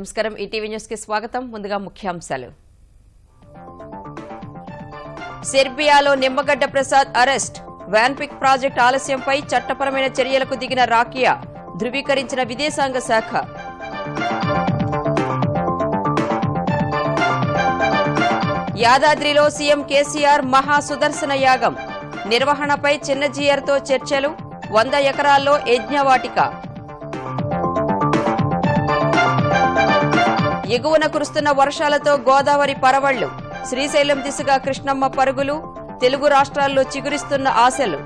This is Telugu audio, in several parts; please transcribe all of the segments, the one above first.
నమస్కారం. ఈటీవీ న్యూస్కి స్వాగతం. ముందుగా ముఖ్యాంశాలు. సెర్బియాలో నిమ్మగడ్డ ప్రసాద్ అరెస్ట్. వ్యాన్పిక్ ప్రాజెక్ట్ ఆలస్యంపై చట్టపరమైన చర్యలకు దిగిన రాకియా ధృవీకరించిన విదేశాంగ శాఖ. యాదాద్రిలో సీఎం కేసీఆర్ మహా సుదర్శన యాగం. నిర్వహణపై చిన్నజీయర్తో చర్చలు. వంద ఎకరాల్లో యజ్ఞవాటిక. ఎగువన కురుస్తున్న వర్షాలతో గోదావరి పరవళ్ళు శ్రీశైలం దిశగా కృష్ణమ్మ పరుగులు తెలుగు రాష్ట్రాల్లో చిగురిస్తున్న ఆశలు.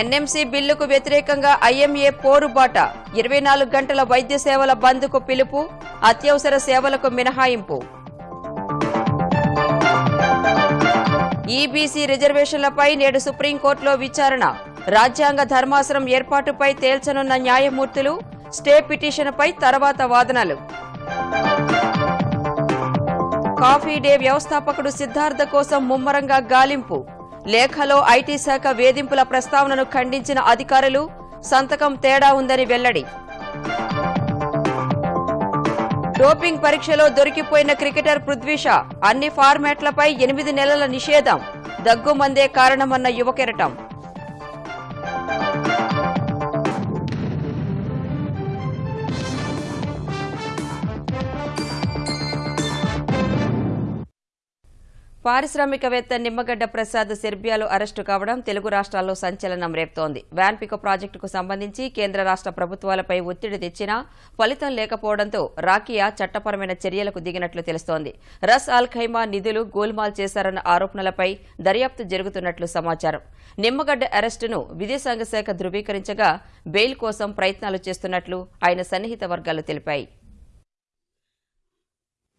ఎన్ఎంసీ బిల్లుకు వ్యతిరేకంగా ఐఎంఏ పోరుబాట ఇరవై నాలుగు గంటల వైద్య సేవల బంద్కు పిలుపు అత్యవసర సేవలకు మినహాయింపు. ఈబీసీ రిజర్వేషన్లపై నేడు సుప్రీంకోర్టులో విచారణ. రాజ్యాంగ ధర్మాసనం ఏర్పాటుపై తేల్చనున్న న్యాయమూర్తులు స్టే పిటిషన్పై తర్వాత వాదనలు. కాఫీ డే వ్యవస్థాపకుడు సిద్ధార్థ కోసం ముమ్మరంగా గాలింపు. లేఖలో ఐటీ శాఖ వేధింపుల ప్రస్తావనను ఖండించిన అధికారులు సంతకం తేడా ఉందని వెల్లడి. డోపింగ్ పరీక్షలో దొరికిపోయిన క్రికెటర్ పృథ్వీష అన్ని ఫార్మాట్లపై ఎనిమిది నెలల నిషేధం. దగ్గుమందే కారణమన్న యువకెరటం. పారిశ్రామికవేత్త నిమ్మగడ్డ ప్రసాద్ సెర్బియాలో అరెస్టు కావడం తెలుగు రాష్ట్రాల్లో సంచలనం రేపుతోంది. వ్యాన్పికో ప్రాజెక్టుకు సంబంధించి కేంద్ర రాష్ట్ర ప్రభుత్వాలపై ఒత్తిడి తెచ్చినా ఫలితం లేకపోవడంతో రాకియా చట్టపరమైన చర్యలకు దిగినట్లు తెలుస్తోంది. రస్ అల్ ఖైమా నిధులు గోల్మాల్ చేశారన్న ఆరోపణలపై దర్యాప్తు జరుగుతున్నట్లు సమాచారం. నిమ్మగడ్డ అరెస్టును విదేశాంగ శాఖ ధృవీకరించగా బెయిల్ కోసం ప్రయత్నాలు చేస్తున్నట్లు ఆయన సన్నిహిత వర్గాలు తెలిపాయి.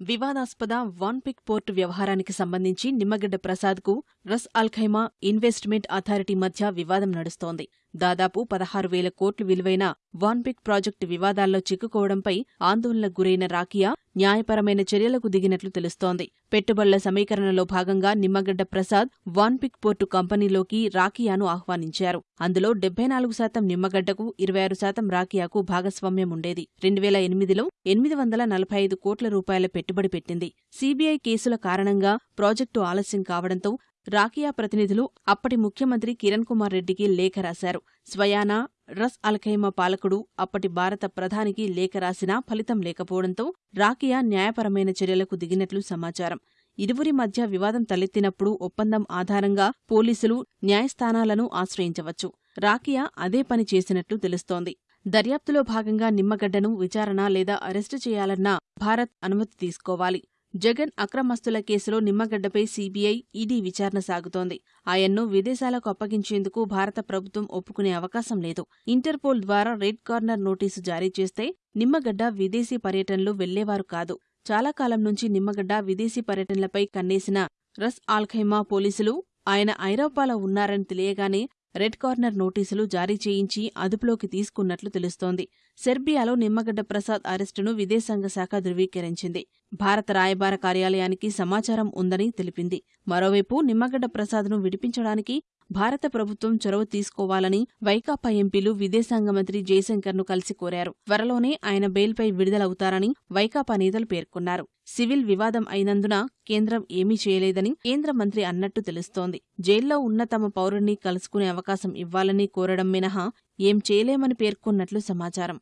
వివాదాస్పద వాన్పిక్ పోర్టు వ్యవహారానికి సంబంధించి Nimmagadda ప్రసాద్కు Ras Al Khaimah investment authority మధ్య వివాదం నడుస్తోంది. దాదాపు పదహారు వేల కోట్లు విలువైన వాన్పిక్ ప్రాజెక్టు వివాదాల్లో చిక్కుకోవడంపై ఆందోళనకు గురైన రాకియా న్యాయపరమైన చర్యలకు దిగినట్లు తెలుస్తోంది. పెట్టుబడుల సమీకరణలో భాగంగా నిమ్మగడ్డ ప్రసాద్ వాన్పిక్ పోర్టు కంపెనీలోకి రాకియాను ఆహ్వానించారు. అందులో డెబ్బై నాలుగు శాతం నిమ్మగడ్డకు ఇరవై ఆరు శాతం రాకియాకు భాగస్వామ్యం ఉండేది. రెండు వేల ఎనిమిదిలో ఎనిమిది వందల నలభై ఐదు కోట్ల రూపాయల పెట్టుబడి పెట్టింది. సీబీఐ కేసుల కారణంగా ప్రాజెక్టు ఆలస్యం కావడంతో రాకియా ప్రతినిధులు అప్పటి ముఖ్యమంత్రి కిరణ్ కుమార్ రెడ్డికి లేఖ రాశారు. స్వయానా రస్ అల్ఖైమా పాలకుడు అప్పటి భారత ప్రధానికి లేఖ రాసినా ఫలితం లేకపోవడంతో రాకియా న్యాయపరమైన చర్యలకు దిగినట్లు సమాచారం. ఇరువురి మధ్య వివాదం తలెత్తినప్పుడు ఒప్పందం ఆధారంగా పోలీసులు న్యాయస్థానాలను ఆశ్రయించవచ్చు. రాకియా అదే పని చేసినట్లు తెలుస్తోంది. దర్యాప్తులో భాగంగా నిమ్మగడ్డను విచారణ లేదా అరెస్టు చేయాలన్నా భారత్ అనుమతి తీసుకోవాలి. జగన్ అక్రమస్తుల కేసులో నిమ్మగడ్డపై సీబీఐ ఈడీ విచారణ సాగుతోంది. ఆయన్ను విదేశాలకు అప్పగించేందుకు భారత ప్రభుత్వం ఒప్పుకునే అవకాశం లేదు. ఇంటర్పోల్ ద్వారా రెడ్ కార్నర్ నోటీసు జారీ చేస్తే నిమ్మగడ్డ విదేశీ పర్యటనలు వెళ్ళేవారు కాదు. చాలా కాలం నుంచి నిమ్మగడ్డ విదేశీ పర్యటనలపై కన్నేసిన రస్ ఆల్ఖైమా పోలీసులు ఆయన ఐరోపాలో ఉన్నారని తెలియగానే రెడ్ కార్నర్ నోటీసులు జారీ చేయించి అదుపులోకి తీసుకున్నట్లు తెలుస్తోంది. సెర్బియాలో నిమ్మగడ్డ ప్రసాద్ అరెస్టును విదేశాంగ శాఖ ధృవీకరించింది. భారత రాయబార కార్యాలయానికి సమాచారం ఉందని తెలిపింది. మరోవైపు నిమ్మగడ్డ ప్రసాద్ను విడిపించడానికి భారత ప్రభుత్వం చొరవ తీసుకోవాలని వైకాపా ఎంపీలు విదేశాంగ మంత్రి జయశంకర్ను కలిసి కోరారు. త్వరలోనే ఆయన బెయిల్పై విడుదలవుతారని వైకాపా నేతలు పేర్కొన్నారు. సివిల్ వివాదం అయినందున కేంద్రం ఏమీ చేయలేదని కేంద్ర మంత్రి అన్నట్టు తెలుస్తోంది. జైల్లో ఉన్న తమ పౌరుణ్ణి కలుసుకునే అవకాశం ఇవ్వాలని కోరడం మినహా ఏం చేయలేమని పేర్కొన్నట్లు సమాచారం.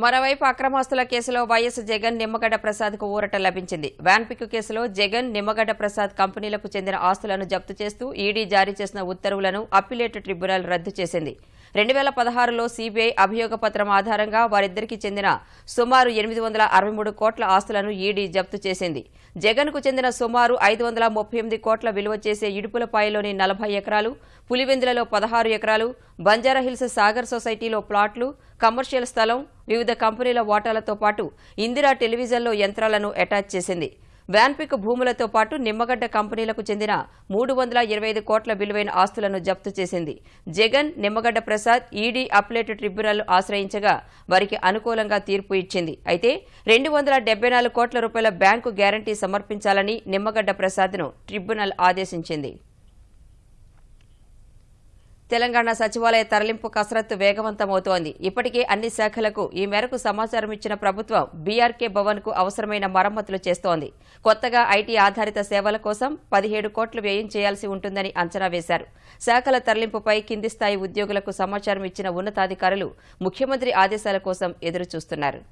మరోవైపు అక్రమాస్తుల కేసులో వైఎస్ జగన్ నిమ్మగడ్డ ప్రసాద్కు ఊరట లభించింది. వ్యాన్పిక్ కేసులో జగన్ నిమ్మగడ్డ ప్రసాద్ కంపెనీలకు చెందిన ఆస్తులను జప్తు చేస్తూ ఈడీ జారీ చేసిన ఉత్తర్వులను అప్పిలేట్ ట్రిబ్యునల్ రద్దు చేసింది. రెండు వేల పదహారులో సీబీఐ అభియోగ పత్రం ఆధారంగా వారిద్దరికీ చెందిన సుమారు ఎనిమిది వందల అరవై మూడు కోట్ల ఆస్తులను ఈడీ జప్తు చేసింది. జగన్కు చెందిన సుమారు ఐదు వందల ముప్పై ఎనిమిది కోట్ల విలువ చేసే ఇడుపులపాయలోని నలభై ఎకరాలు పులివెందులలో పదహారు ఎకరాలు బంజారాహిల్స్ సాగర్ సొసైటీలో ప్లాట్లు కమర్షియల్ స్థలం వివిధ కంపెనీల వాటాలతో పాటు ఇందిరా టెలివిజన్లో యంత్రాలను అటాచ్ చేసింది. వ్యాన్పిక్ భూములతో పాటు నిమ్మగడ్డ కంపెనీలకు చెందిన మూడు వందల ఇరవై ఐదు కోట్ల విలువైన ఆస్తులను జప్తు చేసింది. Jagan Nimmagadda Prasad ED appellate tribunal ఆశ్రయించగా వారికి అనుకూలంగా తీర్పు ఇచ్చింది. అయితే రెండు వందల డెబ్బై నాలుగు కోట్ల రూపాయల బ్యాంకు గ్యారంటీ సమర్పించాలని నిమ్మగడ్డ ప్రసాద్ను ట్రిబ్యునల్ ఆదేశించింది. తెలంగాణ సచివాలయ తరలింపు కసరత్తు వేగవంతమవుతోంది. ఇప్పటికే అన్ని శాఖలకు ఈ మేరకు సమాచారం ఇచ్చిన ప్రభుత్వం బీఆర్కే భవన్కు అవసరమైన మరమ్మతులు చేస్తోంది. కొత్తగా ఐటీ ఆధారిత సేవల కోసం పదిహేడు కోట్లు వ్యయం చేయాల్సి ఉంటుందని అంచనా వేశారు. శాఖల తరలింపుపై కింది స్థాయి ఉద్యోగులకు సమాచారం ఇచ్చిన ఉన్నతాధికారులు ముఖ్యమంత్రి ఆదేశాల కోసం ఎదురుచూస్తున్నారు.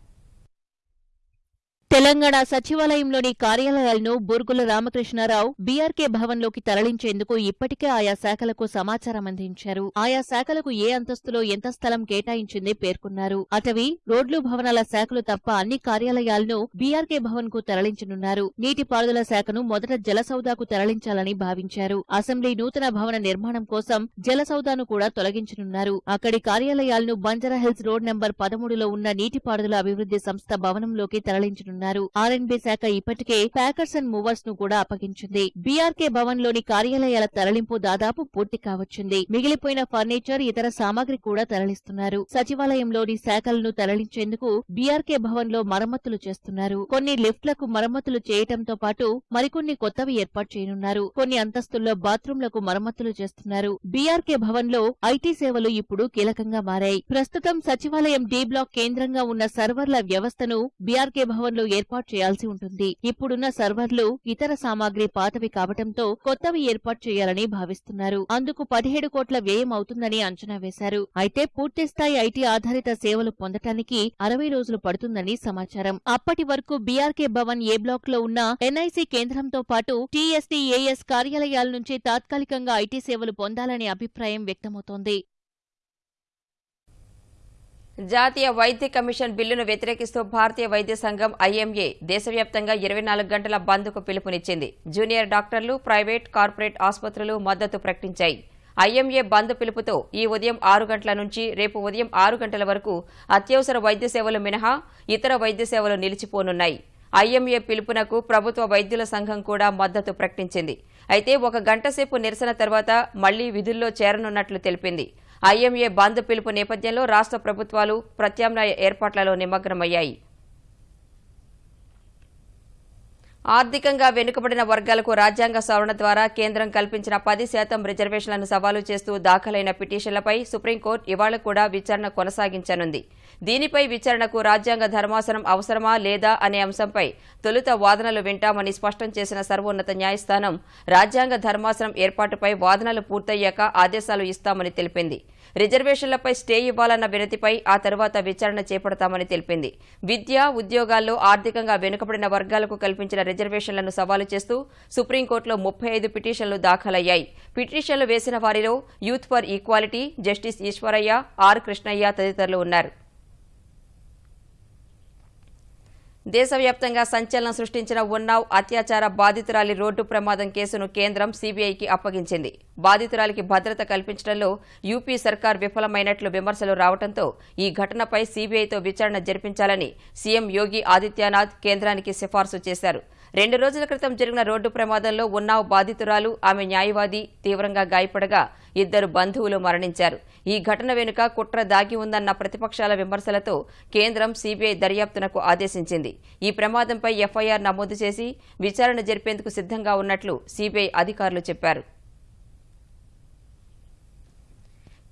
తెలంగాణ సచివాలయంలోని కార్యాలయాలను బూర్గుల రామకృష్ణారావు బీఆర్కే భవన్లోకి తరలించేందుకు ఇప్పటికే ఆయా శాఖలకు సమాచారం అందించారు. ఆయా శాఖలకు ఏ అంతస్తులో ఎంత స్థలం కేటాయించింది పేర్కొన్నారు. అటవీ రోడ్లు భవనాల శాఖలు తప్ప అన్ని కార్యాలయాలను బీఆర్కే భవన్కు తరలించనున్నారు. నీటిపారుదల శాఖను మొదట జలసౌదాకు తరలించాలని భావించారు. అసెంబ్లీ నూతన భవన నిర్మాణం కోసం జలసౌదాను కూడా తొలగించనున్నారు. అక్కడి కార్యాలయాలను బంజారాహిల్స్ రోడ్ నెంబర్ పదమూడులో ఉన్న నీటిపారుదల అభివృద్ధి సంస్థ భవనంలోకి తరలించనున్నారు. ఆర్ఎన్బి శాఖ ఇప్పటికే ప్యాకర్స్ అండ్ మూవర్స్ను కూడా అప్పగించింది. బీఆర్కే భవన్లోని కార్యాలయాల తరలింపు దాదాపు పూర్తి కావచ్చింది. మిగిలిపోయిన ఫర్నిచర్ ఇతర సామాగ్రి కూడా తరలిస్తున్నారు. సచివాలయంలోని శాఖలను తరలించేందుకు బీఆర్కే భవన్లో మరమ్మతులు చేస్తున్నారు. కొన్ని లిఫ్ట్లకు మరమ్మతులు చేయటంతో పాటు మరికొన్ని కొత్తవి ఏర్పాటు చేయనున్నారు. కొన్ని అంతస్తుల్లో బాత్రూంలకు మరమ్మతులు చేస్తున్నారు. బీఆర్కే భవన్లో ఐటీ సేవలు ఇప్పుడు కీలకంగా మారాయి. ప్రస్తుతం సచివాలయం డి బ్లాక్ కేంద్రంగా ఉన్న సర్వర్ల వ్యవస్థను బీఆర్కే భవన్లో ఏర్పాటు చేయాల్సి ఉంటుంది. ఇప్పుడున్న సర్వర్లు ఇతర సామాగ్రి పాతవి కావటంతో కొత్తవి ఏర్పాటు చేయాలని భావిస్తున్నారు. అందుకు పదిహేడు కోట్ల వ్యయం అవుతుందని అంచనా వేశారు. అయితే పూర్తిస్థాయి ఐటీ ఆధారిత సేవలు పొందటానికి అరవై రోజులు పడుతుందని సమాచారం. అప్పటి వరకు బీఆర్కే భవన్ ఏ బ్లాక్లో ఉన్న ఎన్ఐసి కేంద్రంతో పాటు టీఎస్డీఏఎస్ కార్యాలయాల నుంచి తాత్కాలికంగా ఐటీ సేవలు పొందాలనే అభిప్రాయం వ్యక్తమవుతోంది. జాతీయ వైద్య కమిషన్ బిల్లును వ్యతిరేకిస్తూ భారతీయ వైద్య సంఘం ఐఎంఏ దేశవ్యాప్తంగా ఇరవై నాలుగు గంటల బంద్కు పిలుపునిచ్చింది. జూనియర్ డాక్టర్లు ప్రైవేట్ కార్పొరేట్ ఆసుపత్రులు మద్దతు ప్రకటించాయి. ఐఎంఏ బంద్ పిలుపుతో ఈ ఉదయం ఆరు గంటల నుంచి రేపు ఉదయం ఆరు గంటల వరకు అత్యవసర వైద్య సేవలు మినహా ఇతర వైద్య సేవలు నిలిచిపోనున్నాయి. ఐఎంఏ పిలుపునకు ప్రభుత్వ వైద్యుల సంఘం కూడా మద్దతు ప్రకటించింది. అయితే ఒక గంట సేపు నిరసన తర్వాత మళ్ళీ విధుల్లో చేరనున్నట్లు తెలిపింది. ఐఎంఏ బంద్ పిలుపు నేపథ్యంలో రాష్ట్ర ప్రభుత్వాలు ప్రత్యామ్నాయ ఏర్పాట్లలో నిమగ్నమయ్యాయి. ఆర్థికంగా వెనుకబడిన వర్గాలకు రాజ్యాంగ సవరణ ద్వారా కేంద్రం కల్పించిన పది శాతం రిజర్వేషన్లను సవాలు చేస్తూ దాఖలైన పిటిషన్లపై సుప్రీంకోర్టు ఇవాళ కూడా విచారణ కొనసాగించనుంది. దీనిపై విచారణకు రాజ్యాంగ ధర్మాసనం అవసరమా లేదా అనే అంశంపై తొలుత వాదనలు వింటామని స్పష్టం చేసిన సర్వోన్నత న్యాయస్థానం రాజ్యాంగ ధర్మాసనం ఏర్పాటుపై వాదనలు పూర్తయ్యాక ఆదేశాలు ఇస్తామని తెలిపింది. రిజర్వేషన్లపై స్టే ఇవ్వాలన్న వినతిపై ఆ తర్వాత విచారణ చేపడతామని తెలిపింది. విద్య ఉద్యోగాల్లో ఆర్థికంగా వెనుకబడిన వర్గాలకు కల్పించిన రిజర్వేషన్లను సవాలు చేస్తూ సుప్రీంకోర్టులో ముప్పై ఐదు పిటిషన్లు దాఖలయ్యాయి. పిటిషన్లు వేసిన వారిలో youth for equality justice Eswaraiah R Krishnaiah తదితరులు ఉన్నారు. దేశవ్యాప్తంగా సంచలనం సృష్టించిన ఉన్నావ్ అత్యాచార బాధితురాలి రోడ్డు ప్రమాదం కేసును కేంద్రం సీబీఐకి అప్పగించింది. బాధితురాలికి భద్రత కల్పించడంలో యూపీ సర్కార్ విఫలమైనట్లు విమర్శలు రావడంతో ఈ ఘటనపై సీబీఐతో విచారణ జరిపించాలని సీఎం యోగి ఆదిత్యనాథ్ కేంద్రానికి సిఫార్సు చేశారు. రెండు రోజుల క్రితం జరిగిన రోడ్డు ప్రమాదంలో ఉన్నావ్ బాధితురాలు. ఆమె న్యాయవాది తీవ్రంగా గాయపడగా ఇద్దరు బంధువులు మరణించారు. ఈ ఘటన వెనుక కుట్ర దాగి ఉందన్న ప్రతిపక్షాల విమర్శలతో కేంద్రం సీబీఐ దర్యాప్తునకు ఆదేశించింది. ఈ ప్రమాదంపై ఎఫ్ఐఆర్ నమోదు చేసి విచారణ జరిపేందుకు సిద్ధంగా ఉన్నట్లు సీబీఐ అధికారులు చెప్పారు.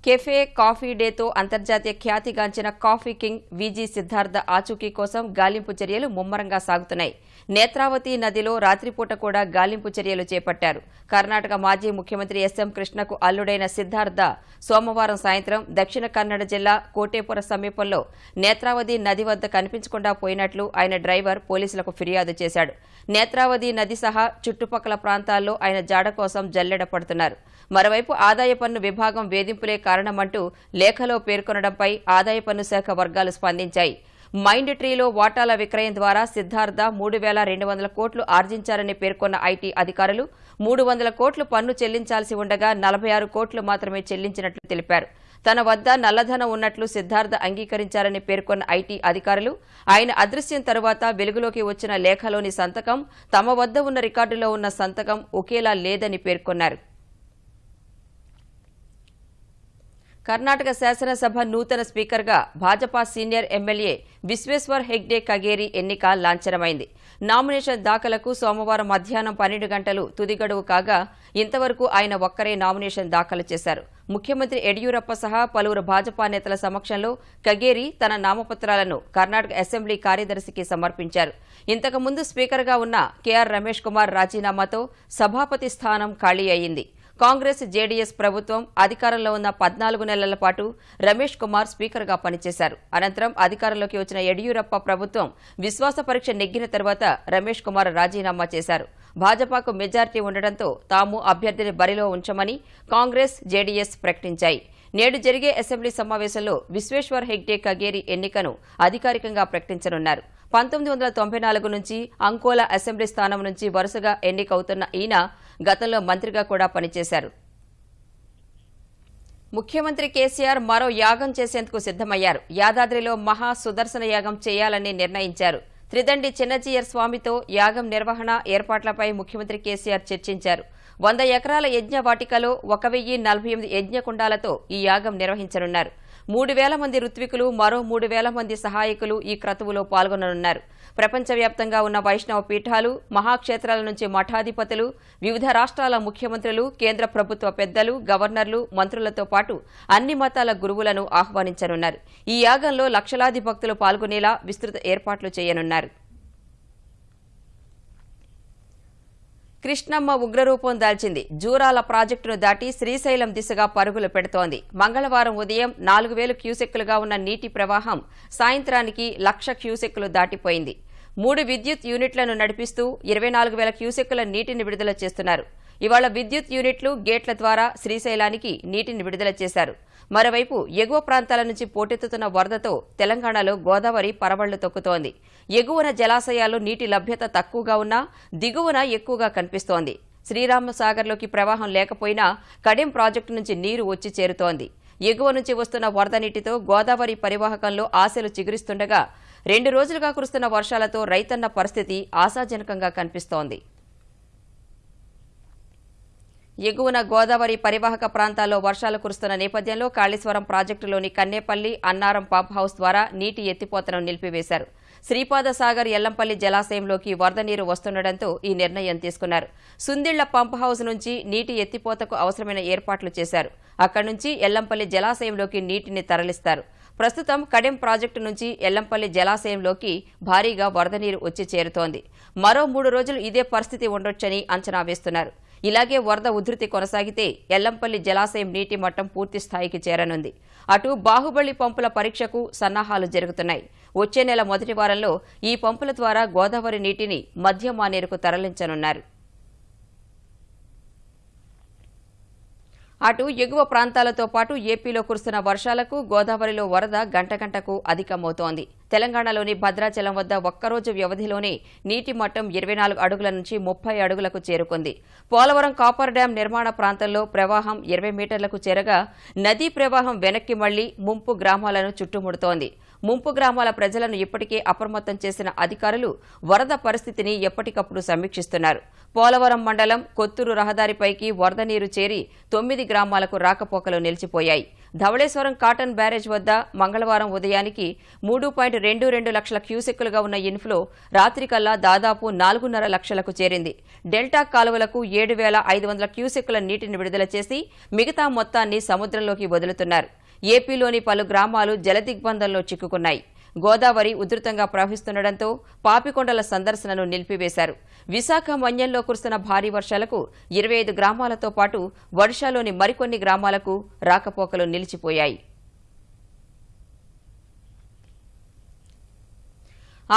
కెఫే కాఫీ డేతో అంతర్జాతీయ ఖ్యాతిగాంచిన కాఫీ కింగ్ విజీ సిద్ధార్థ ఆచూకీ కోసం గాలింపు చర్యలు ముమ్మరంగా సాగుతున్నాయి. నేత్రావతి నదిలో రాత్రిపూట కూడా గాలింపు చర్యలు చేపట్టారు. కర్ణాటక మాజీ ముఖ్యమంత్రి ఎస్ఎం కృష్ణకు అల్లుడైన సిద్ధార్థ సోమవారం సాయంత్రం దక్షిణ కన్నడ జిల్లా కోటేపుర సమీపంలో నేత్రావతి నది వద్ద కనిపించకుండా పోయినట్లు ఆయన డ్రైవర్ పోలీసులకు ఫిర్యాదు చేశాడు. నేత్రావతి నది సహా చుట్టుపక్కల ప్రాంతాల్లో ఆయన జాడ కోసం జల్లెడ పడుతున్నారు. మరోవైపు ఆదాయ పన్ను విభాగం వేధింపులే కారణమంటూ లేఖలో పేర్కొనడంపై ఆదాయ పన్ను శాఖ వర్గాలు స్పందించాయి. మైండ్ ట్రీలో వాటాల విక్రయం ద్వారా సిద్ధార్థ మూడు వేల రెండు వందల కోట్లు ఆర్జించారని పేర్కొన్న ఐటీ అధికారులు మూడు వందల కోట్లు పన్ను చెల్లించాల్సి ఉండగా నలభై ఆరు కోట్లు మాత్రమే చెల్లించినట్లు తెలిపారు. తన వద్ద నల్లధనం ఉన్నట్లు సిద్ధార్థ అంగీకరించారని పేర్కొన్న ఐటీ అధికారులు ఆయన అదృశ్యం తరువాత వెలుగులోకి వచ్చిన లేఖలోని సంతకం తమ వద్ద ఉన్న రికార్డులో ఉన్న సంతకం ఒకేలా లేదని పేర్కొన్నారు. కర్ణాటక శాసనసభ నూతన స్పీకర్గా భాజపా సీనియర్ ఎమ్మెల్యే విశ్వేశ్వర్ హెగ్డే కగేరి ఎన్నిక లాంఛనమైంది. నామినేషన్ దాఖలకు సోమవారం మధ్యాహ్నం పన్నెండు గంటలు తుది గడువు కాగా ఇంతవరకు ఆయన ఒక్కరే నామినేషన్ దాఖలు చేశారు. ముఖ్యమంత్రి యడియూరప్ప సహా పలువురు భాజపా నేతల సమక్షంలో కగేరి తన నామపత్రాలను కర్ణాటక అసెంబ్లీ కార్యదర్శికి సమర్పించారు. ఇంతకుముందు స్పీకర్గా ఉన్న కెఆర్ రమేష్ కుమార్ రాజీనామాతో సభాపతి స్థానం ఖాళీ అయింది. కాంగ్రెస్ జేడీఎస్ ప్రభుత్వం అధికారంలో ఉన్న పద్నాలుగు నెలల పాటు రమేష్ కుమార్ స్పీకర్గా పనిచేశారు. అనంతరం అధికారంలోకి వచ్చిన యడియూరప్ప ప్రభుత్వం విశ్వాస పరీక్ష నెగ్గిన తర్వాత రమేష్ కుమార్ రాజీనామా చేశారు. భాజపాకు మెజార్టీ ఉండడంతో తాము అభ్యర్థిని బరిలో ఉంచమని కాంగ్రెస్ జేడీఎస్ ప్రకటించాయి. నేడు జరిగే అసెంబ్లీ సమావేశంలో విశ్వేశ్వర్ హెగ్డే కగేరి ఎన్నికను అధికారికంగా ప్రకటించనున్నారు. పంతొమ్మిది వందల తొంభై నాలుగు నుంచి అంకోలా అసెంబ్లీ స్థానం నుంచి వరుసగా ఎన్నికవుతున్న ఈయన గతంలో మంత్రిగా కూడా పనిచేశారు. ముఖ్యమంత్రి కేసీఆర్ మరో యాగం చేసేందుకు సిద్దమయ్యారు యాదాద్రిలో మహా సుదర్శన యాగం చేయాలని నిర్ణయించారు. త్రిదండి చిన్నజీయర్ స్వామితో యాగం నిర్వహణ ఏర్పాట్లపై ముఖ్యమంత్రి కేసీఆర్ చర్చించారు. వంద ఎకరాల యజ్ఞ వాటికలో ఒక వెయ్యి నలభై ఎనిమిది యజ్ఞకుండాలతో ఈ యాగం నిర్వహించనున్నారు. మూడు వేల మంది ఋత్వికులు మరో మూడు వేల మంది సహాయకులు ఈ క్రతువులో పాల్గొననున్నారు. ప్రపంచవ్యాప్తంగా ఉన్న వైష్ణవ పీఠాలు మహాక్షేత్రాల నుంచి మఠాధిపతులు వివిధ రాష్ట్రాల ముఖ్యమంత్రులు కేంద్ర ప్రభుత్వ పెద్దలు గవర్నర్లు మంత్రులతో పాటు అన్ని మతాల గురువులను ఆహ్వానించనున్నారు. ఈ యాగంలో లక్షలాది భక్తులు పాల్గొనేలా విస్తృత ఏర్పాట్లు చేయనున్నారు. కృష్ణమ్మ ఉగ్రరూపం దాల్చింది. జూరాల ప్రాజెక్టును దాటి శ్రీశైలం దిశగా పరుగులు పెడుతోంది. మంగళవారం ఉదయం నాలుగు వేలు క్యూసెక్కులుగా ఉన్న నీటి ప్రవాహం సాయంత్రానికి లక్ష క్యూసెక్కులు దాటిపోయింది. మూడు విద్యుత్ యూనిట్లను నడిపిస్తూ ఇరవై నాలుగు వేల క్యూసెక్కుల నీటిని విడుదల చేస్తున్నారు. ఇవాళ విద్యుత్ యూనిట్లు గేట్ల ద్వారా శ్రీశైలానికి నీటిని విడుదల చేశారు. మరోవైపు ఎగువ ప్రాంతాల నుంచి పోటెత్తుతున్న వరదతో తెలంగాణలో గోదావరి పరవళ్ళు తొక్కుతోంది. ఎగువన జలాశయాల్లో నీటి లభ్యత తక్కువగా ఉన్నా దిగువన ఎక్కువగా కనిపిస్తోంది. శ్రీరామసాగర్లోకి ప్రవాహం లేకపోయినా కడెం ప్రాజెక్టు నుంచి నీరు వచ్చి చేరుతోంది. ఎగువ నుంచి వస్తున్న వరద నీటితో గోదావరి పరివాహకంలో ఆశలు చిగురిస్తుండగా రెండు రోజులుగా కురుస్తున్న వర్షాలతో రైతన్న పరిస్థితి ఆశాజనకంగా కనిపిస్తోంది. ఎగువన గోదావరి పరివాహక ప్రాంతాల్లో వర్షాలు కురుస్తున్న నేపథ్యంలో కాళేశ్వరం ప్రాజెక్టులోని కన్నేపల్లి అన్నారం పంప్ హౌస్ ద్వారా నీటి ఎత్తిపోతను నిలిపివేశారు. శ్రీపాద సాగర్ ఎల్లంపల్లి జలాశయంలోకి వరద నీరు వస్తుండటంతో ఈ నిర్ణయం తీసుకున్నారు. సుందిళ్ళ పంప్ హౌస్ నుంచి నీటి ఎత్తిపోతకు అవసరమైన ఏర్పాట్లు చేశారు. అక్కడి నుంచి ఎల్లంపల్లి జలాశయంలోకి నీటిని తరలిస్తారు. ప్రస్తుతం కడెం ప్రాజెక్టు నుంచి ఎల్లంపల్లి జలాశయంలోకి భారీగా వరద నీరు వచ్చి చేరుతోంది. మరో మూడు రోజులు ఇదే పరిస్థితి ఉండొచ్చని అంచనా వేస్తున్నారు. ఇలాగే వరద ఉధృతి కొనసాగితే ఎల్లంపల్లి జలాశయం నీటి మట్టం పూర్తి స్థాయికి చేరనుంది. అటు బాహుబలి పంపుల పరీక్షకు సన్నాహాలు జరుగుతున్నాయి. వచ్చే నెల మొదటి వారంలో ఈ పంపుల ద్వారా గోదావరి నీటిని మధ్య మానేరుకు తరలించనున్నారు. అటు ఎగువ ప్రాంతాలతో పాటు ఏపీలో కురుస్తున్న వర్షాలకు గోదావరిలో వరద గంట గంటకు అధికమవుతోంది. తెలంగాణలోని భద్రాచలం వద్ద ఒక్కరోజు వ్యవధిలోనే నీటి మట్టం ఇరవై నాలుగు అడుగుల నుంచి ముప్పై అడుగులకు చేరుకుంది. పోలవరం కాపర్ డ్యాం నిర్మాణ ప్రాంతంలో ప్రవాహం ఇరవై మీటర్లకు చేరగా నదీ ప్రవాహం వెనక్కి మళ్ళీ ముంపు గ్రామాలను చుట్టుముడుతోంది. ముంపు గ్రామాల ప్రజలను ఇప్పటికే అప్రమత్తం చేసిన అధికారులు వరద పరిస్థితిని ఎప్పటికప్పుడు సమీక్షిస్తున్నారు. పోలవరం మండలం కొత్తూరు రహదారిపైకి వరద నీరు చేరి తొమ్మిది గ్రామాలకు రాకపోకలు నిలిచిపోయాయి. ధవళేశ్వరం కాటన్ బ్యారేజ్ వద్ద మంగళవారం ఉదయానికి మూడు పాయింట్ రెండు రెండు లక్షల క్యూసెక్కులుగా ఉన్న ఇన్ఫ్లో రాత్రికల్లా దాదాపు నాలుగున్నర లక్షలకు చేరింది. డెల్టా కాలువలకు ఏడు వేల ఐదు వందల క్యూసెక్కుల నీటిని విడుదల చేసి మిగతా మొత్తాన్ని సముద్రంలోకి వదులుతున్నారు. ఏపీలోని పలు గ్రామాలు జలదిగ్బంధంలో చిక్కుకున్నాయి. గోదావరి ఉధృతంగా ప్రవహిస్తుండటంతో పాపికొండల సందర్శనను నిలిపివేశారు. విశాఖ మన్యంలో కురుస్తున్న భారీ వర్షాలకు ఇరవై ఐదు గ్రామాలతో పాటు ఒడిశాలోని మరికొన్ని గ్రామాలకు రాకపోకలు నిలిచిపోయాయి.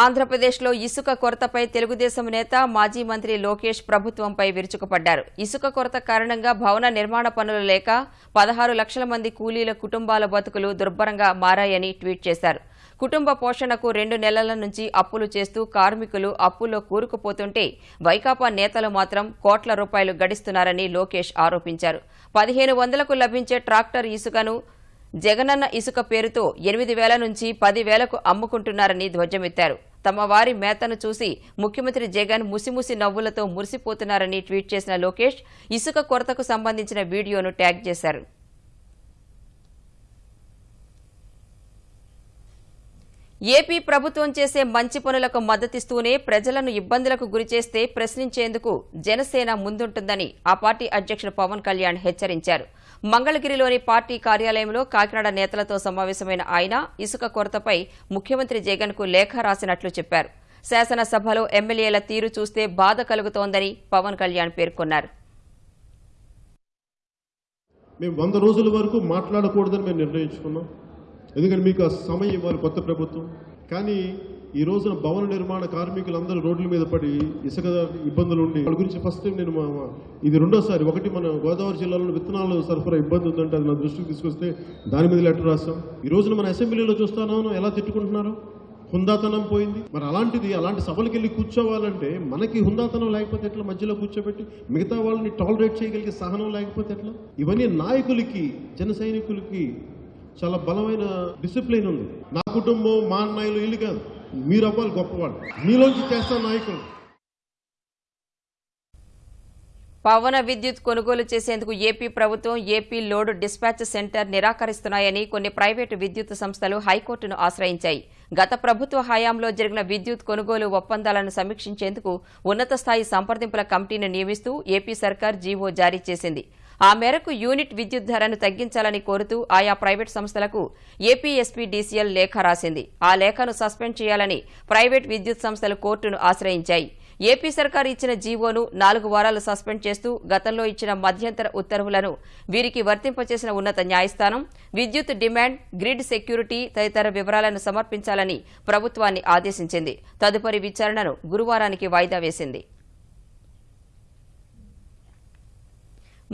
ఆంధ్రప్రదేశ్లో ఇసుక కొరతపై తెలుగుదేశం నేత మాజీ మంత్రి లోకేష్ ప్రభుత్వంపై విరుచుకుపడ్డారు. ఇసుక కొరత కారణంగా భవన నిర్మాణ పనులు లేక పదహారు లక్షల మంది కూలీల కుటుంబాల బతుకులు దుర్భరంగా మారాయని ట్వీట్ చేశారు. కుటుంబ పోషణకు రెండు నెలల నుంచి అప్పులు చేస్తూ కార్మికులు అప్పుల్లో కూరుకుపోతుంటే వైకాపా నేతలు మాత్రం కోట్ల రూపాయలు గడిస్తున్నారని లోకేష్ ఆరోపించారు. పదిహేను వందలకు లభించే ట్రాక్టర్ ఇసుకను జగనన్న ఇసుక పేరుతో ఎనిమిది వేల నుంచి పది వేలకు అమ్ముకుంటున్నారని ధ్వజమెత్తారు. తమ వారి మేతను చూసి ముఖ్యమంత్రి జగన్ ముసిముసి నవ్వులతో మురిసిపోతున్నారని ట్వీట్ చేసిన లోకేష్ ఇసుక కొరతకు సంబంధించిన వీడియోను ట్యాగ్ చేశారు. ఏపీ ప్రభుత్వం చేసే మంచి పనులకు మద్దతిస్తూనే ప్రజలను ఇబ్బందులకు గురిచేస్తే ప్రశ్నించేందుకు జనసేన ముందుంటుందని ఆ పార్టీ అధ్యక్షుడు పవన్ కళ్యాణ్ హెచ్చరించారు. మంగళగిరిలోని పార్టీ కార్యాలయంలో కాకినాడ నేతలతో సమావేశమైన ఆయన ఇసుక కొరతపై ముఖ్యమంత్రి జగన్కు లేఖ రాసినట్లు చెప్పారు. శాసనసభలో ఎమ్మెల్యేల తీరు చూస్తే బాధ కలుగుతోందని పవన్ కళ్యాణ్ పేర్కొన్నారు. మేము వంద రోజుల వరకు మాట్లాడకూడదని మేము నిర్ణయించుకున్నాం. ఎందుకంటే మీకు ఆ సమయం ఇవ్వాలి కొత్త ప్రభుత్వం? కానీ ఈ రోజున భవన నిర్మాణ కార్మికులందరూ రోడ్ల మీద పడి ఇసుక ఇబ్బందులు ఉండి వాళ్ళ గురించి ఫస్ట్ టైం నేను మా ఇది రెండోసారి. ఒకటి మన గోదావరి జిల్లాలో విత్తనాలు సరఫరా ఇబ్బంది ఉందంటే అది నా దృష్టికి తీసుకొస్తే దాని మీద లెటర్ రాస్తాం. ఈ రోజున మన అసెంబ్లీలో చూస్తాను ఎలా తిట్టుకుంటున్నారు? హుందాతనం పోయింది. మరి అలాంటిది అలాంటి సభలకు వెళ్ళి కూర్చోవాలంటే మనకి హుందాతనం లేకపోతే ఎట్లా మధ్యలో కూర్చోబెట్టి మిగతా వాళ్ళని టాలరేట్ చేయగలిగే సహనం లేకపోతే ఎట్లా? ఇవన్నీ నాయకులకి జన సైనికులకి చాలా బలమైన డిసిప్లిన్ ఉంది. నా కుటుంబం మా అన్నయ్యలు ఇల్లు కాదు. మీరు అవ్వాలి గొప్పవాళ్ళు. మీలోంచి చేస్తాను నాయకులు. పవన విద్యుత్ కొనుగోలు చేసేందుకు ఏపీ ప్రభుత్వం ఏపీ లోడ్ డిస్పాచ్ సెంటర్ నిరాకరిస్తున్నాయని కొన్ని ప్రైవేటు విద్యుత్ సంస్థలు హైకోర్టును ఆశ్రయించాయి. గత ప్రభుత్వ హయాంలో జరిగిన విద్యుత్ కొనుగోలు ఒప్పందాలను సమీక్షించేందుకు ఉన్నత స్థాయి సంప్రదింపుల కమిటీని నియమిస్తూ ఏపీ సర్కార్ జీవో జారీ చేసింది. ఆ మేరకు యూనిట్ విద్యుత్ ధరను తగ్గించాలని కోరుతూ ఆయా ప్రైవేట్ సంస్థలకు ఏపీఎస్పీ డీసీఎల్ లేఖ రాసింది. ఆ లేఖను సస్పెండ్ చేయాలని ప్రైవేట్ విద్యుత్ సంస్థలు కోర్టును ఆశ్రయించాయి. ఏపీ సర్కార్ ఇచ్చిన జీవోను నాలుగు వారాలు సస్పెండ్ చేస్తూ గతంలో ఇచ్చిన మధ్యంతర ఉత్తర్వులను వీరికి వర్తింపచేసిన ఉన్నత న్యాయస్థానం విద్యుత్ డిమాండ్ గ్రిడ్ సెక్యూరిటీ తదితర వివరాలను సమర్పించాలని ప్రభుత్వాన్ని ఆదేశించింది. తదుపరి విచారణను గురువారానికి వాయిదా వేసింది.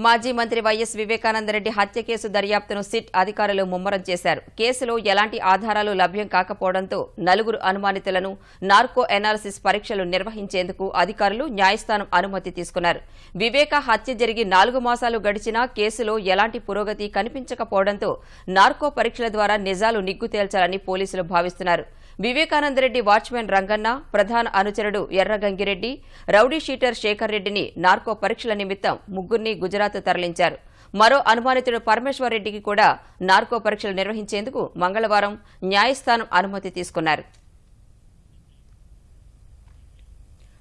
మాజీ మంత్రి వైఎస్ వివేకానందరెడ్డి హత్య కేసు దర్యాప్తును సిట్ అధికారులు ముమ్మరం చేశారు. కేసులో ఎలాంటి ఆధారాలు లభ్యం కాకపోవడంతో నలుగురు అనుమానితులను నార్కో ఎనాలిసిస్ పరీక్షలు నిర్వహించేందుకు అధికారులు న్యాయస్థానం అనుమతి తీసుకున్నారు. వివేక హత్య జరిగి నాలుగు మాసాలు గడిచినా కేసులో ఎలాంటి పురోగతి కనిపించకపోవడంతో నార్కో పరీక్షల ద్వారా నిజాలు నిగ్గు తేల్చాలని పోలీసులు భావిస్తున్నారు. వివేకానందరెడ్డి వాచ్మెన్ రంగన్న ప్రధాన అనుచరుడు ఎర్రగంగిరెడ్డి రౌడీ షీటర్ శేఖర్ రెడ్డిని నార్కో పరీక్షల నిమిత్తం ముగ్గురిని గుజరాత్ తరలించారు. మరో అనుమానితుడు పరమేశ్వర్ రెడ్డికి కూడా నార్కో పరీక్షలు నిర్వహించేందుకు మంగళవారం న్యాయస్థానం అనుమతి తీసుకున్నారు.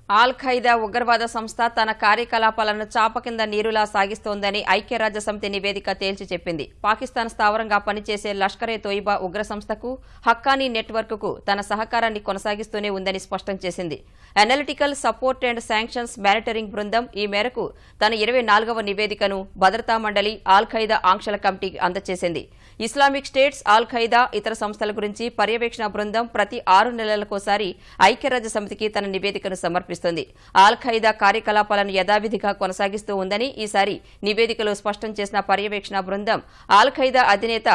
ఆల్ ఖైదా ఉగ్రవాద సంస్థ తన కార్యకలాపాలను చాప కింద నీరులా సాగిస్తోందని ఐక్యరాజ్య సమితి నివేదిక తేల్చి చెప్పింది. పాకిస్తాన్ స్థావరంగా పనిచేసే లష్కరే తోయిబా ఉగ్ర సంస్థకు హక్కానీ నెట్వర్క్కు తన సహకారాన్ని కొనసాగిస్తూనే ఉందని స్పష్టం చేసింది. Analytical support and sanctions monitoring బృందం ఈ మేరకు తన ఇరవై నివేదికను భద్రతా మండలి ఆల్ ఖైదా ఆంక్షల కమిటీకి అందజేసింది ఇస్లామిక్ స్టేట్స్ ఆల్ ఖైదా ఇతర సంస్థల గురించి పర్యవేక్షణ బృందం ప్రతి ఆరు నెలలకోసారి ఐక్యరాజ్య సమితికి తన నివేదికను సమర్పిస్తుంది. ఆల్ ఖైదా కార్యకలాపాలను యథావిధిగా కొనసాగిస్తూ ఉందని ఈసారి నివేదికలో స్పష్టం చేసిన పర్యవేక్షణ బృందం ఆల్ ఖైదా అధినేత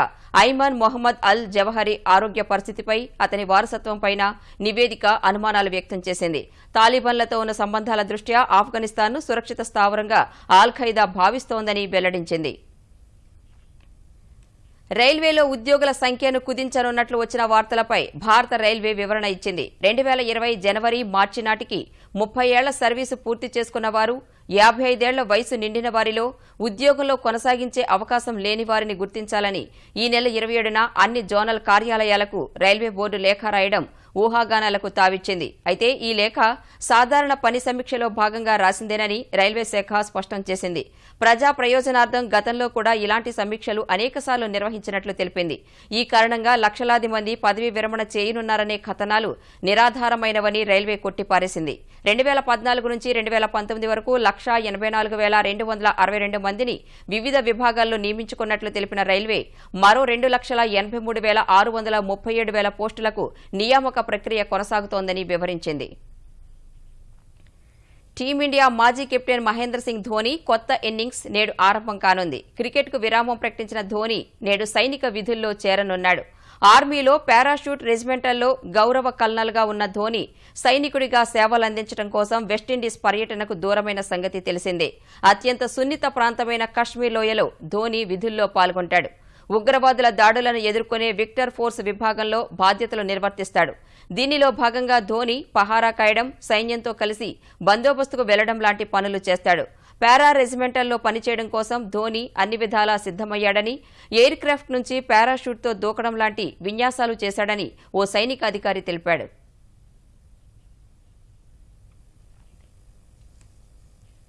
ఐమాన్ మొహమ్మద్ అల్ జవహరి ఆరోగ్య పరిస్థితిపై అతని వారసత్వంపైన నివేదిక అనుమానాలు వ్యక్తం చేసింది. తాలిబాన్లతో ఉన్న సంబంధాల దృష్ట్యా ఆఫ్ఘనిస్తాన్ను సురక్షిత స్థావరంగా ఆల్ ఖైదా భావిస్తోందని వెల్లడించింది. రైల్వేలో ఉద్యోగుల సంఖ్యను కుదించనున్నట్లు వచ్చిన వార్తలపై భారత రైల్వే వివరణ ఇచ్చింది. రెండు వేల ఇరవై జనవరి మార్చి నాటికి ముప్పై ఏళ్ళ సర్వీసు పూర్తి చేసుకున్న వారు యాభై ఐదేళ్ళ వయసు నిండిన వారిలో ఉద్యోగంలో కొనసాగించే అవకాశం లేని వారిని గుర్తించాలని ఈ నెల ఇరవై ఏడున అన్ని జోనల్ కార్యాలయాలకు రైల్వే బోర్డు లేఖ రాయడం ఊహాగానాలకు తావిచ్చింది. అయితే ఈ లేఖ సాధారణ పని సమీక్షలో భాగంగా రాసిందేనని రైల్వే శాఖ స్పష్టం చేసింది. ప్రజా ప్రయోజనార్థం గతంలో కూడా ఇలాంటి సమీక్షలు అనేకసార్లు నిర్వహించినట్లు తెలిపింది. ఈ కారణంగా లక్షలాది మంది పదవీ విరమణ చేయనున్నారనే కథనాలు నిరాధారమైనవని రైల్వే కొట్టిపారేసింది. రెండు వేల పద్నాలుగు నుంచి రెండు వేల పంతొమ్మిది వరకు లక్షా ఎనభై నాలుగు వేల రెండు వందల అరవై రెండు మందిని వివిధ విభాగాల్లో నియమించుకున్నట్లు తెలిపిన రైల్వే మరో రెండు లక్షల ఎనభై మూడు వేల ఆరు వందల ముప్పై ఏడు వేల పోస్టులకు నియామక ప్రక్రియ కొనసాగుతోందని వివరించింది. టీమిండియా మాజీ కెప్టెన్ మహేంద్ర సింగ్ ధోని కొత్త ఇన్నింగ్స్ నేడు ఆరంభం కానుంది. క్రికెట్కు విరామం ప్రకటించిన ధోని నేడు సైనిక విధుల్లో చేరనున్నాడు. ఆర్మీలో పారాషూట్ రెజిమెంటల్లో గౌరవ కల్నల్గా ఉన్న ధోని సైనికుడిగా సేవలందించడం కోసం వెస్టిండీస్ పర్యటనకు దూరమైన సంగతి తెలిసిందే. అత్యంత సున్నిత ప్రాంతమైన కశ్మీర్ లోయలో ధోని విధుల్లో పాల్గొంటాడు. ఉగ్రవాదుల దాడులను ఎదుర్కొనే విక్టర్ ఫోర్స్ విభాగంలో బాధ్యతలు నిర్వర్తిస్తాడు. దీనిలో భాగంగా ధోని పహారా కాయడం సైన్యంతో కలిసి బందోబస్తుకు వెళ్ళడం లాంటి పనులు చేస్తాడు. పారా రెజిమెంటల్లో పనిచేయడం కోసం ధోని అన్ని విధాలా సిద్ధమయ్యాడని ఎయిర్ క్రాఫ్ట్ నుంచి పారాషూట్తో దూకడం లాంటి విన్యాసాలు చేశాడని ఓ సైనిక అధికారి తెలిపాడు.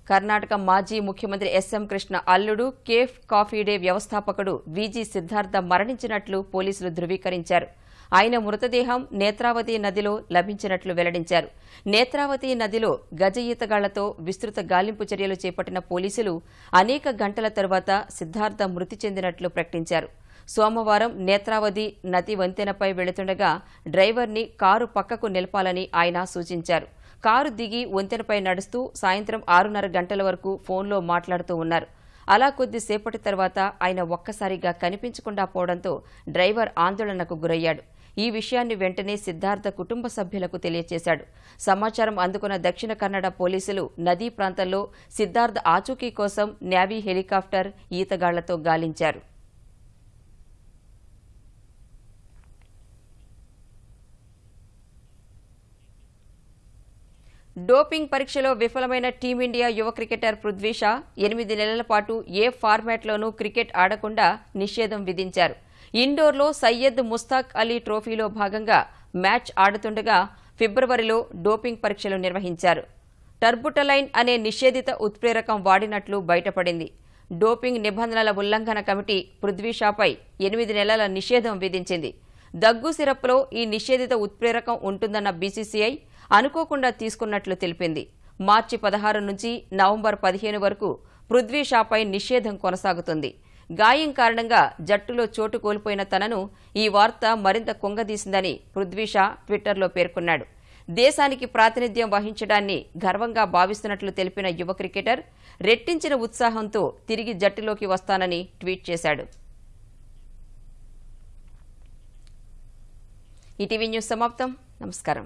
కర్ణాటక మాజీ ముఖ్యమంత్రి ఎస్ఎం కృష్ణ అల్లుడు కేఫ్ కాఫీ డే వ్యవస్థాపకుడు విజీ సిద్ధార్థ మరణించినట్లు పోలీసులు ధృవీకరించారు. ఆయన మృతదేహం నేత్రావతి నదిలో లభించినట్లు వెల్లడించారు. నేత్రావతి నదిలో గజ ఈతగాళ్ళతో విస్తృత గాలింపు చర్యలు చేపట్టిన పోలీసులు అనేక గంటల తరువాత సిద్ధార్థ మృతి చెందినట్లు ప్రకటించారు. సోమవారం నేత్రావతి నది వంతెనపై వెళుతుండగా డ్రైవర్ని కారు పక్కకు నిలపాలని ఆయన సూచించారు. కారు దిగి వంతెనపై నడుస్తూ సాయంత్రం ఆరున్నర గంటల వరకు ఫోన్లో మాట్లాడుతూ ఉన్నారు. అలా కొద్దిసేపటి తర్వాత ఆయన ఒక్కసారిగా కనిపించకుండా పోవడంతో డ్రైవర్ ఆందోళనకు గురయ్యాడు. ఈ విషయాన్ని వెంటనే సిద్ధార్థ కుటుంబ సభ్యులకు తెలియజేశాడు సమాచారం అందుకున్న దక్షిణ కన్నడ పోలీసులు నదీ ప్రాంతంలో సిద్ధార్థ ఆచూకీ కోసం నేవీ హెలికాప్టర్ ఈతగాళ్ళతో గాలించారు. డోపింగ్ పరీక్షలో విఫలమైన టీమిండియా యువ క్రికెటర్ పృథ్వీషా ఎనిమిది నెలల పాటు ఏ ఫార్మాట్లోనూ క్రికెట్ ఆడకుండా నిషేధం విధించారు. ఇండోర్లో సయ్యద్ ముస్తాక్ అలీ ట్రోఫీలో భాగంగా మ్యాచ్ ఆడుతుండగా ఫిబ్రవరిలో డోపింగ్ పరీక్షలు నిర్వహించారు. టర్బుటలైన్ అనే నిషేధిత ఉత్ప్రేరకం వాడినట్లు బయటపడింది. డోపింగ్ నిబంధనల ఉల్లంఘన కమిటీ పృథ్వీషాపై ఎనిమిది నెలల నిషేధం విధించింది. దగ్గు సిరప్లో ఈ నిషేధిత ఉత్ప్రేరకం ఉంటుందన్న బీసీసీఐ అనుకోకుండా తీసుకున్నట్లు తెలిపింది. మార్చి పదహారు నుంచి నవంబర్ పదిహేను వరకు పృథ్వీషాపై నిషేధం కొనసాగుతుంది. గాయం కారణంగా జట్టులో చోటు కోల్పోయిన తనను ఈ వార్త మరింత కుంగదీసిందని పృథ్వీషా ట్విట్టర్లో పేర్కొన్నాడు. దేశానికి ప్రాతినిధ్యం వహించడాన్ని గర్వంగా భావిస్తున్నట్లు తెలిపిన యువ క్రికెటర్ రెట్టించిన ఉత్సాహంతో తిరిగి జట్టులోకి వస్తానని ట్వీట్ చేశాడు. ఈటీవీ న్యూస్ సమాప్తం. నమస్కారం.